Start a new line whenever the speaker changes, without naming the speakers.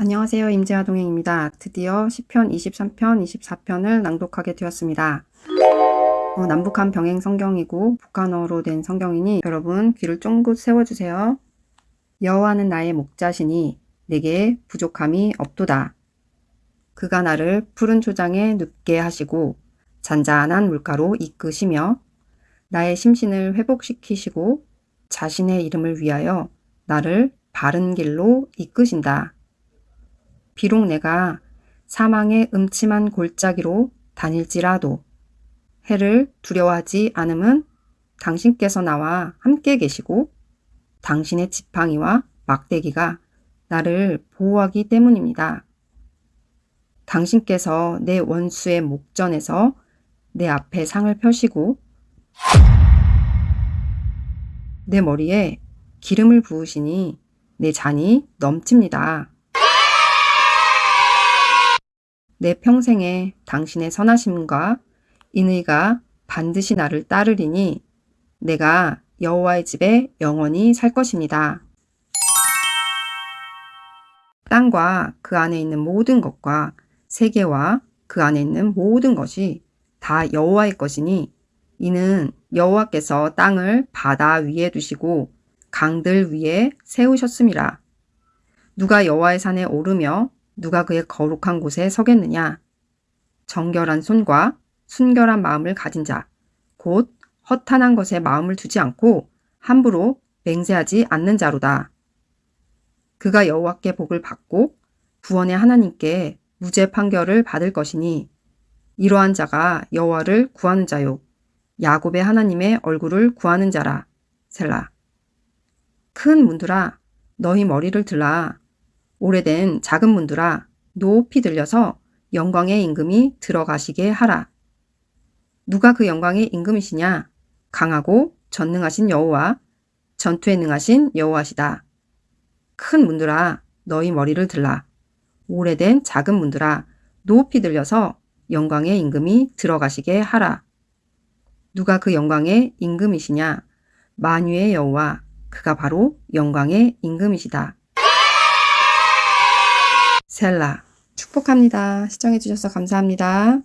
안녕하세요. 임재화 동행입니다. 드디어 10편, 23편, 24편을 낭독하게 되었습니다. 어, 남북한 병행 성경이고 북한어로 된 성경이니 여러분 귀를 쫑긋 세워주세요. 여호와는 나의 목자시니 내게 부족함이 없도다. 그가 나를 푸른 초장에 눕게 하시고 잔잔한 물가로 이끄시며 나의 심신을 회복시키시고 자신의 이름을 위하여 나를 바른 길로 이끄신다. 비록 내가 사망의 음침한 골짜기로 다닐지라도 해를 두려워하지 않음은 당신께서 나와 함께 계시고 당신의 지팡이와 막대기가 나를 보호하기 때문입니다. 당신께서 내 원수의 목전에서 내 앞에 상을 펴시고 내 머리에 기름을 부으시니 내 잔이 넘칩니다. 내 평생에 당신의 선하심과 인의가 반드시 나를 따르리니 내가 여호와의 집에 영원히 살 것입니다. 땅과 그 안에 있는 모든 것과 세계와 그 안에 있는 모든 것이 다 여호와의 것이니 이는 여호와께서 땅을 바다 위에 두시고 강들 위에 세우셨음이라. 누가 여호와의 산에 오르며 누가 그의 거룩한 곳에 서겠느냐? 정결한 손과 순결한 마음을 가진 자, 곧 허탄한 것에 마음을 두지 않고 함부로 맹세하지 않는 자로다. 그가 여호와께 복을 받고 구원의 하나님께 무죄 판결을 받을 것이니 이러한 자가 여호와를 구하는 자요 야곱의 하나님의 얼굴을 구하는 자라 셀라 큰 문들아 너희 머리를 들라 오래된 작은 문들아 높이 들려서 영광의 임금이 들어가시게 하라. 누가 그 영광의 임금이시냐? 강하고 전능하신 여호와, 전투에 능하신 여호와시다. 큰 문들아 너희 머리를 들라. 오래된 작은 문들아 높이 들려서 영광의 임금이 들어가시게 하라. 누가 그 영광의 임금이시냐? 만유의 여호와, 그가 바로 영광의 임금이시다. 셀라 축복합니다. 시청해주셔서 감사합니다.